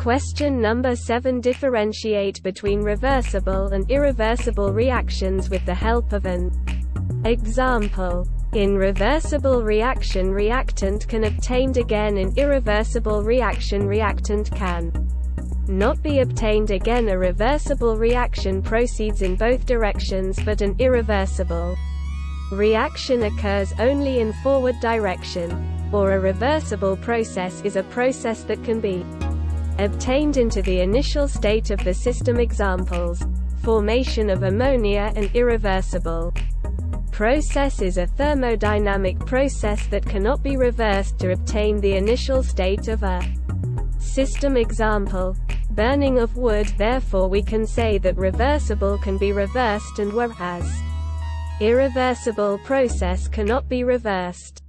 Question number 7 Differentiate between reversible and irreversible reactions with the help of an example. In reversible reaction reactant can obtained again in irreversible reaction reactant can not be obtained again a reversible reaction proceeds in both directions but an irreversible reaction occurs only in forward direction, or a reversible process is a process that can be obtained into the initial state of the system examples, formation of ammonia and irreversible process is a thermodynamic process that cannot be reversed to obtain the initial state of a system example. Burning of wood therefore we can say that reversible can be reversed and whereas irreversible process cannot be reversed.